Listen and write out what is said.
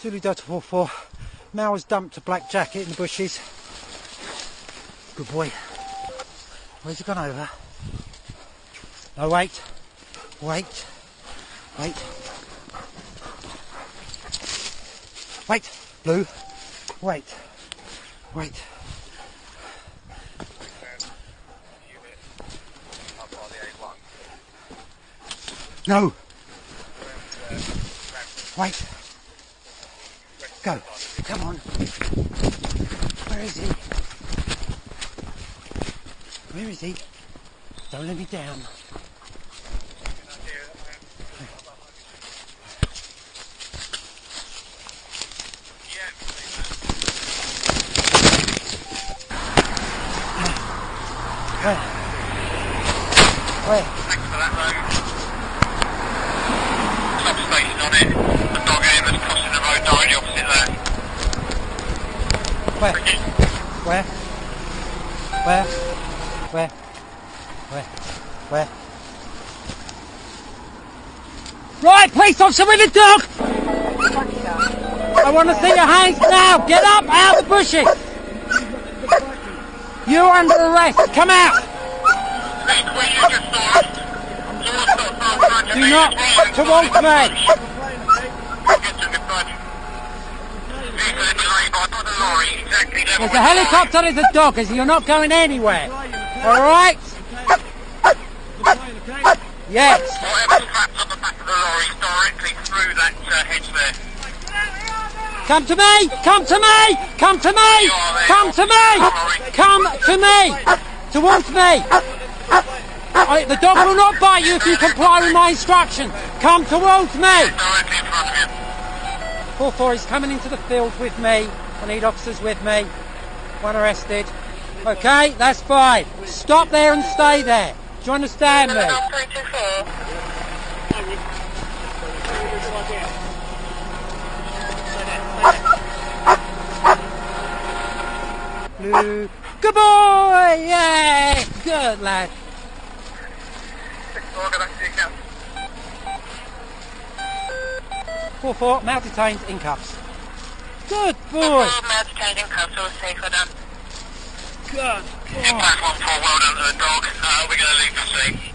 Zulu Delta 44. Now has dumped a black jacket in the bushes. Good boy. Where's he gone over? No, wait. Wait. Wait. Wait. Blue. Wait. Wait. No. Wait. Go. Come on. Where is he? Where is he? Don't let me down. Where? Thanks for that road. Substation on it. The dog crossing the road directly opposite there. Where? Where? Where? Where? Where? Where? Right, police officer with the dog! I want to see your hands now! Get up out of the bushes! You're under arrest! Come out! Lorry, exactly level There's a helicopter, there's a dog, you're not going anywhere. Alright? Yes. Come to me! Come to me! Come to me! Come to me! Come to me! Towards me! I, the dog will not bite you if you comply with my instruction. Come towards me! You. 4-4 is coming into the field with me. I need officers with me. One arrested. Okay, that's fine. Stop there and stay there. Do you understand me? 324. Blue. Good boy! Yay! Good lad. We'll go back to the account. 4-4, male detained in cuffs. Good boy! Male detained in cuffs, all safe, well done. Good boy! Impact 1-4, well done to the dog. Uh, we're going to leave the scene.